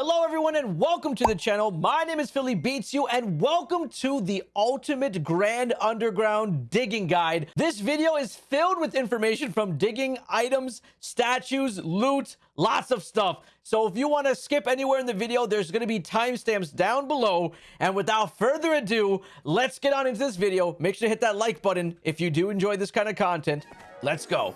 Hello everyone and welcome to the channel. My name is Philly Beats You and welcome to the ultimate grand underground digging guide. This video is filled with information from digging items, statues, loot, lots of stuff. So if you want to skip anywhere in the video, there's going to be timestamps down below. And without further ado, let's get on into this video. Make sure to hit that like button if you do enjoy this kind of content. Let's go.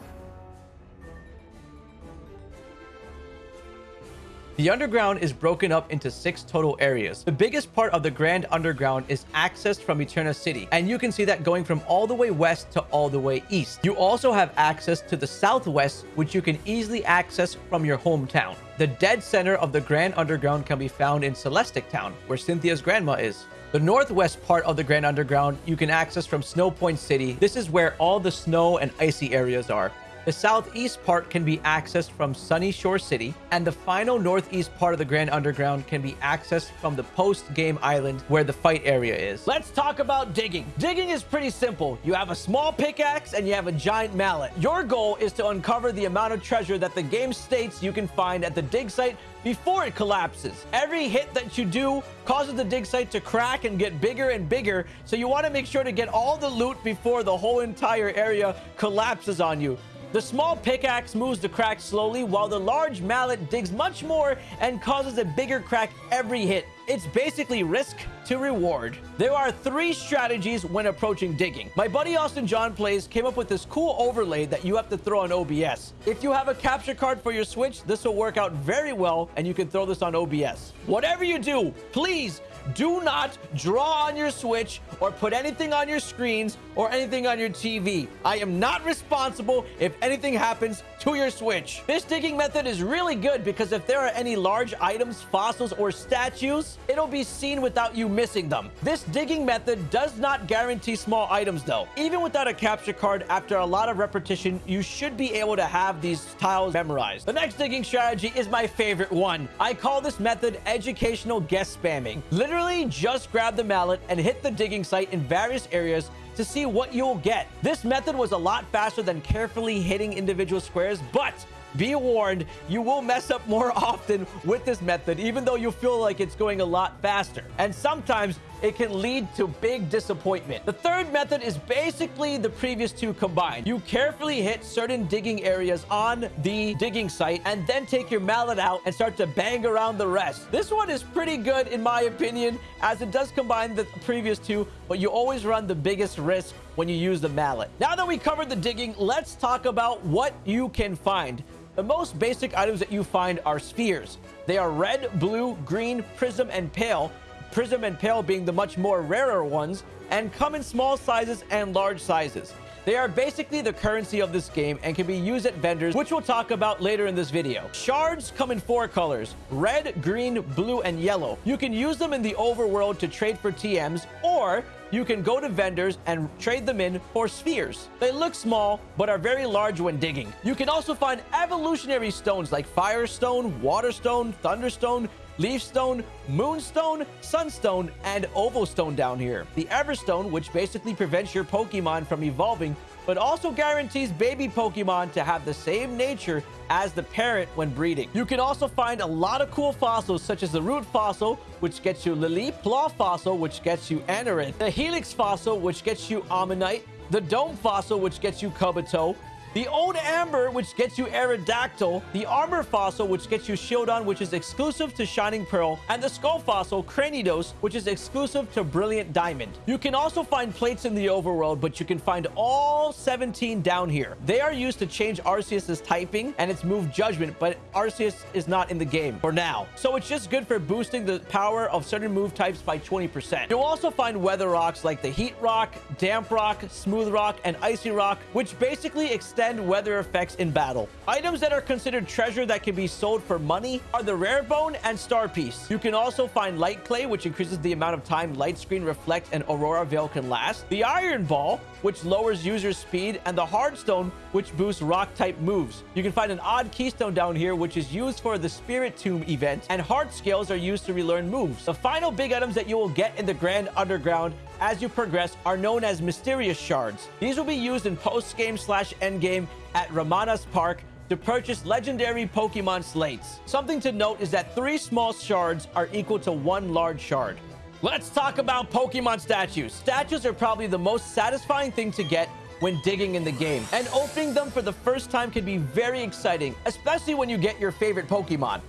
The underground is broken up into six total areas. The biggest part of the Grand Underground is accessed from Eterna City, and you can see that going from all the way west to all the way east. You also have access to the southwest, which you can easily access from your hometown. The dead center of the Grand Underground can be found in Celestic Town, where Cynthia's grandma is. The northwest part of the Grand Underground you can access from Snowpoint City. This is where all the snow and icy areas are. The southeast part can be accessed from Sunyshore City, and the final northeast part of the Grand Underground can be accessed from the post-game island where the fight area is. Let's talk about digging. Digging is pretty simple. You have a small pickaxe and you have a giant mallet. Your goal is to uncover the amount of treasure that the game states you can find at the dig site before it collapses. Every hit that you do causes the dig site to crack and get bigger and bigger, so you want to make sure to get all the loot before the whole entire area collapses on you. The small pickaxe moves the crack slowly, while the large mallet digs much more and causes a bigger crack every hit. It's basically risk to reward. There are three strategies when approaching digging. My buddy Austin John Plays came up with this cool overlay that you have to throw on OBS. If you have a capture card for your Switch, this will work out very well and you can throw this on OBS. Whatever you do, please do not draw on your Switch or put anything on your screens or anything on your TV. I am not responsible if anything happens to your Switch. This digging method is really good because if there are any large items, fossils, or statues, it'll be seen without you missing them. This digging method does not guarantee small items though. Even without a capture card, after a lot of repetition, you should be able to have these tiles memorized. The next digging strategy is my favorite one. I call this method educational guess spamming. Literally just grab the mallet and hit the digging site in various areas to see what you'll get. This method was a lot faster than carefully hitting individual squares, but be warned, you will mess up more often with this method, even though you feel like it's going a lot faster. And sometimes it can lead to big disappointment. The third method is basically the previous two combined. You carefully hit certain digging areas on the digging site and then take your mallet out and start to bang around the rest. This one is pretty good in my opinion as it does combine the previous two, but you always run the biggest risk when you use the mallet. Now that we covered the digging, let's talk about what you can find. The most basic items that you find are spheres. They are red, blue, green, prism, and pale. Prism and pale being the much more rarer ones, and come in small sizes and large sizes. They are basically the currency of this game and can be used at vendors, which we'll talk about later in this video. Shards come in four colors, red, green, blue, and yellow. You can use them in the overworld to trade for TMs, or you can go to vendors and trade them in for spheres. They look small, but are very large when digging. You can also find evolutionary stones like Firestone, Waterstone, Thunderstone, Leafstone, Moonstone, Sunstone, and Ovalstone down here. The Everstone, which basically prevents your Pokemon from evolving, but also guarantees baby Pokemon to have the same nature as the parent when breeding. You can also find a lot of cool fossils, such as the Root Fossil, which gets you Claw Fossil, which gets you Anorith, the Helix Fossil, which gets you Omanyte, the Dome Fossil, which gets you Kabuto, the Old Amber, which gets you Aerodactyl. The Armor Fossil, which gets you Shieldon, which is exclusive to Shining Pearl. And the Skull Fossil, Cranidos, which is exclusive to Brilliant Diamond. You can also find plates in the overworld, but you can find all 17 down here. They are used to change Arceus's typing and its move Judgment, but Arceus is not in the game for now. So it's just good for boosting the power of certain move types by 20%. You'll also find weather rocks like the Heat Rock, Damp Rock, Smooth Rock, and Icy Rock, which basically extend extend weather effects in battle. Items that are considered treasure that can be sold for money are the rare bone and star piece. You can also find light clay, which increases the amount of time light screen reflect and aurora veil can last. The iron ball, which lowers user speed, and the hard stone, which boosts rock type moves. You can find an odd keystone down here, which is used for the Spiritomb event, and heart scales are used to relearn moves. The final big items that you will get in the Grand Underground as you progress are known as mysterious shards. These will be used in post-game slash endgame at Ramanas Park to purchase legendary Pokemon slates. Something to note is that three small shards are equal to one large shard. Let's talk about Pokemon statues. Statues are probably the most satisfying thing to get when digging in the game. And opening them for the first time can be very exciting, especially when you get your favorite Pokemon.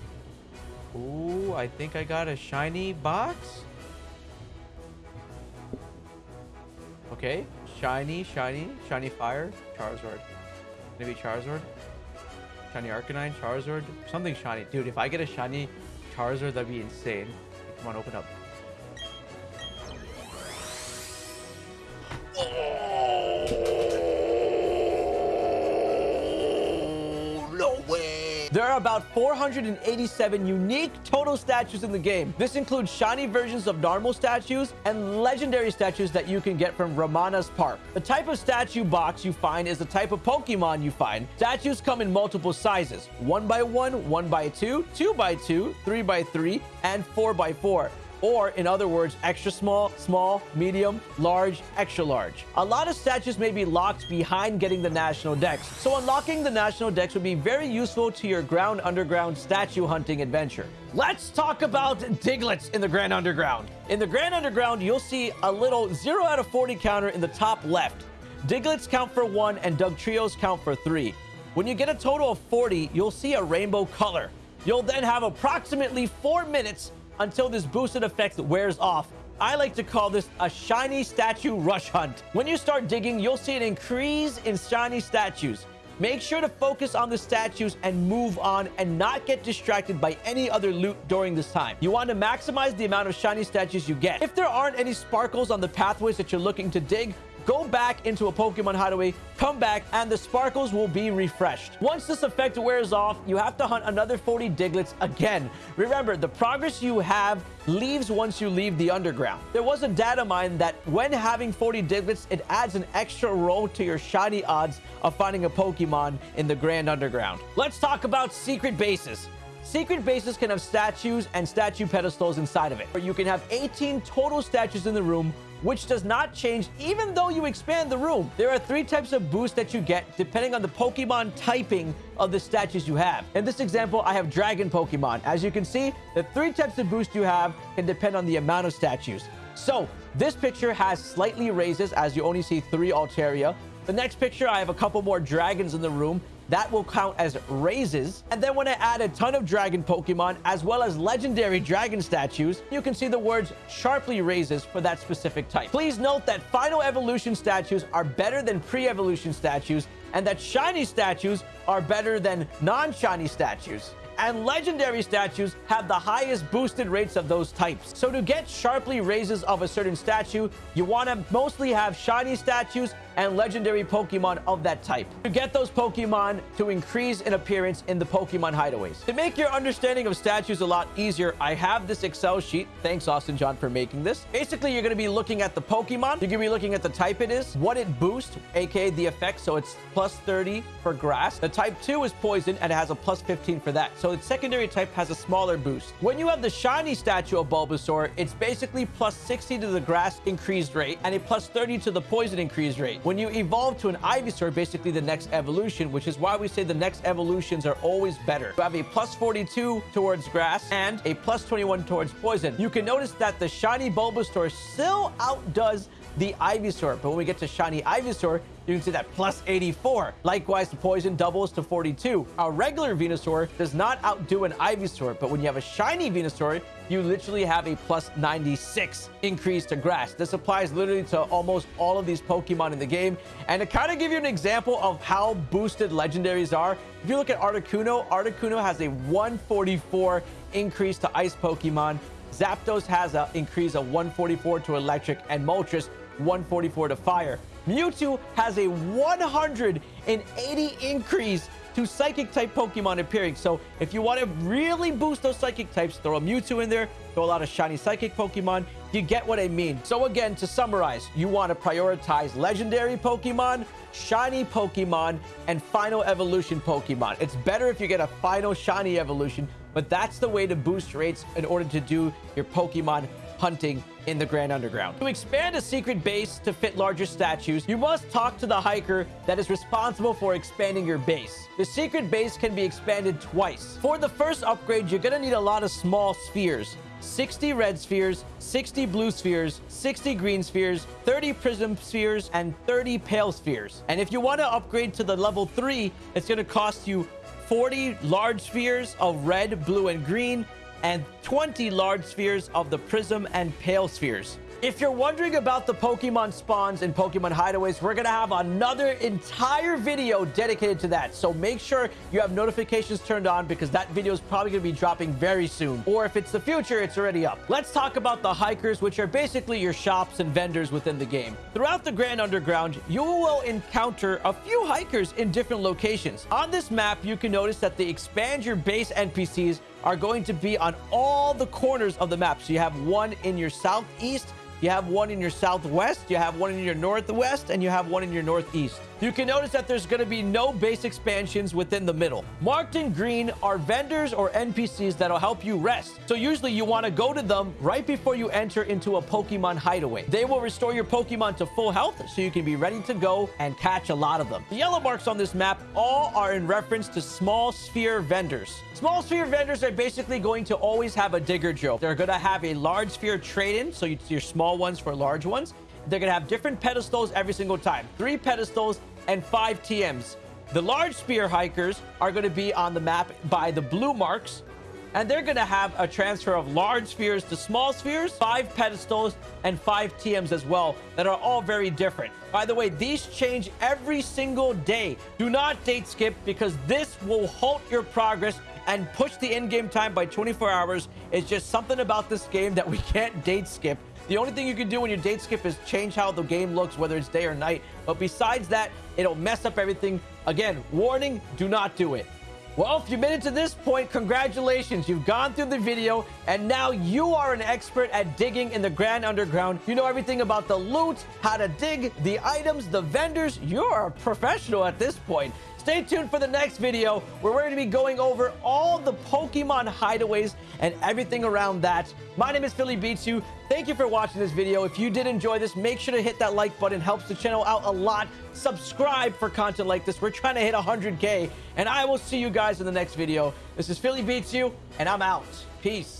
Ooh, I think I got a shiny box. Okay, shiny, shiny, shiny fire, Charizard. Maybe Charizard? Shiny Arcanine, Charizard, something shiny. Dude, if I get a shiny Charizard, that'd be insane. Come on, open up. There are about 487 unique total statues in the game. This includes shiny versions of normal statues and legendary statues that you can get from Ramanas Park. The type of statue box you find is the type of Pokemon you find. Statues come in multiple sizes, 1 by 1, 1 by 2, 2 by 2, 3 by 3, and 4 by 4 or in other words, extra small, small, medium, large, extra large. A lot of statues may be locked behind getting the national dex, so unlocking the national dex would be very useful to your Grand Underground statue hunting adventure. Let's talk about Digletts in the Grand Underground. In the Grand Underground, you'll see a little 0 out of 40 counter in the top left. Digletts count for 1 and Dugtrios count for 3. When you get a total of 40, you'll see a rainbow color. You'll then have approximately 4 minutes until this boosted effect wears off. I like to call this a shiny statue rush hunt. When you start digging, you'll see an increase in shiny statues. Make sure to focus on the statues and move on and not get distracted by any other loot during this time. You want to maximize the amount of shiny statues you get. If there aren't any sparkles on the pathways that you're looking to dig, go back into a Pokemon Hideaway, come back, and the sparkles will be refreshed. Once this effect wears off, you have to hunt another 40 Digletts again. Remember, the progress you have leaves once you leave the underground. There was a data mine that when having 40 Digletts, it adds an extra roll to your shiny odds of finding a Pokemon in the Grand Underground. Let's talk about secret bases. Secret bases can have statues and statue pedestals inside of it. You can have 18 total statues in the room, which does not change even though you expand the room. There are three types of boosts that you get depending on the Pokemon typing of the statues you have. In this example, I have Dragon Pokemon. As you can see, the three types of boost you have can depend on the amount of statues. So this picture has slightly raises as you only see three Altaria. The next picture, I have a couple more dragons in the room that will count as raises. And then when I add a ton of dragon Pokemon, as well as legendary dragon statues, you can see the words sharply raises for that specific type. Please note that final evolution statues are better than pre-evolution statues, and that shiny statues are better than non-shiny statues and legendary statues have the highest boosted rates of those types. So to get sharply raises of a certain statue, you want to mostly have shiny statues and legendary Pokemon of that type. To get those Pokemon to increase in appearance in the Pokemon hideaways. To make your understanding of statues a lot easier, I have this Excel sheet. Thanks, Austin John, for making this. Basically, you're going to be looking at the Pokemon. You're going to be looking at the type it is, what it boosts, aka the effect. So it's plus 30 for grass. The type 2 is poison, and it has a plus 15 for that. So its secondary type has a smaller boost. When you have the shiny statue of Bulbasaur, it's basically plus 60 to the grass increased rate and a plus 30 to the poison increased rate. When you evolve to an Ivysaur, basically the next evolution, which is why we say the next evolutions are always better. You have a plus 42 towards grass and a plus 21 towards poison. You can notice that the shiny Bulbasaur still outdoes the Ivysaur. But when we get to Shiny Ivysaur, you can see that plus 84. Likewise, the poison doubles to 42. A regular Venusaur does not outdo an Ivysaur, but when you have a shiny Venusaur, you literally have a plus 96 increase to grass. This applies literally to almost all of these Pokemon in the game. And to kind of give you an example of how boosted legendaries are, if you look at Articuno, Articuno has a 144 increase to Ice Pokemon. Zapdos has an increase of 144 to Electric, and Moltres 144 to fire. Mewtwo has a 180 increase to psychic type Pokemon appearing. So if you want to really boost those psychic types, throw a Mewtwo in there, throw a lot of shiny psychic Pokemon. You get what I mean. So again, to summarize, you want to prioritize legendary Pokemon, shiny Pokemon, and final evolution Pokemon. It's better if you get a final shiny evolution, but that's the way to boost rates in order to do your Pokemon hunting in the Grand Underground. To expand a secret base to fit larger statues, you must talk to the hiker that is responsible for expanding your base. The secret base can be expanded twice. For the first upgrade, you're to need a lot of small spheres. 60 red spheres, 60 blue spheres, 60 green spheres, 30 prism spheres, and 30 pale spheres. And if you want to upgrade to the level 3, it's going to cost you 40 large spheres of red, blue, and green, and 20 large spheres of the prism and pale spheres. If you're wondering about the Pokemon spawns and Pokemon hideaways, we're going to have another entire video dedicated to that. So make sure you have notifications turned on because that video is probably going to be dropping very soon. Or if it's the future, it's already up. Let's talk about the hikers, which are basically your shops and vendors within the game. Throughout the Grand Underground, you will encounter a few hikers in different locations. On this map, you can notice that the expand your base NPCs are going to be on all the corners of the map. So you have one in your southeast, you have one in your southwest, you have one in your northwest, and you have one in your northeast. You can notice that there's going to be no base expansions within the middle. Marked in green are vendors or NPCs that'll help you rest. So usually you want to go to them right before you enter into a Pokemon hideaway. They will restore your Pokemon to full health so you can be ready to go and catch a lot of them. The yellow marks on this map all are in reference to small sphere vendors. Small sphere vendors are basically going to always have a digger drill. They're going to have a large sphere trade-in, so you, your small ones for large ones. They're going to have different pedestals every single time. Three pedestals and five TMs. The large sphere hikers are going to be on the map by the blue marks, and they're going to have a transfer of large spheres to small spheres, five pedestals, and five TMs as well that are all very different. By the way, these change every single day. Do not date skip because this will halt your progress and push the in-game time by 24 hours. It's just something about this game that we can't date skip. The only thing you can do when you date skip is change how the game looks, whether it's day or night. But besides that, it'll mess up everything. Again, warning, do not do it. Well, if you made it to this point, congratulations. You've gone through the video, and now you are an expert at digging in the Grand Underground. You know everything about the loot, how to dig, the items, the vendors. You're a professional at this point. Stay tuned for the next video where we're going to be going over all the Pokemon hideaways and everything around that. My name is Philly Beats You. Thank you for watching this video. If you did enjoy this, make sure to hit that like button. It helps the channel out a lot. Subscribe for content like this. We're trying to hit 100K. And I will see you guys in the next video. This is Philly Beats You, and I'm out. Peace.